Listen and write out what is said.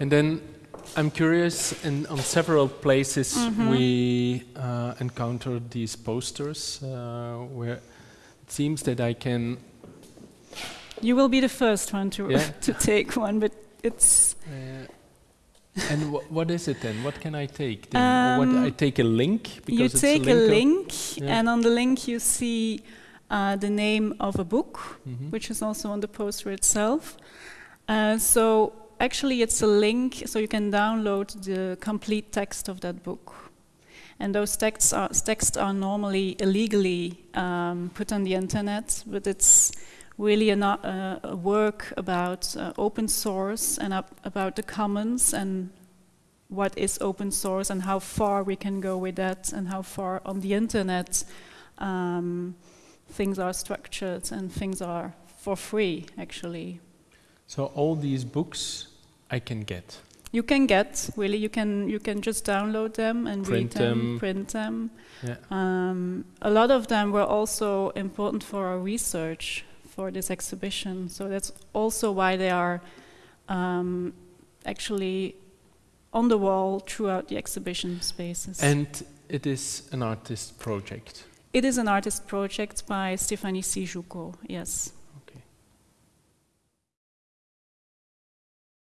And then I'm curious, and on several places Mhm. we uh, encountered these posters uh, where it seems that I can. You will be the first one to Yeah. to take one, but it's Uh, and wh- what is it then? What can I take? Then? Or what, Um, I take a link you it's take a of- link, Yeah. and on the link you see uh, the name of a book, Mhm. which is also on the poster itself. Uh, so actually, it's a link, so you can download the complete text of that book. And those texts are, texts are normally illegally um, put on the internet, but it's really a, uh, a work about uh, open source and about the commons and what is open source and how far we can go with that and how far on the internet um, things are structured and things are for free actually. So all these books I can get. You can get really you can you can just download them and Print read them, them. print them. Yeah. Um, a lot of them were also important for our research for this exhibition, so that's also why they are um, actually on the wall throughout the exhibition spaces. And it is an artist project. it is an artist project by Stephanie Syjuco, yes.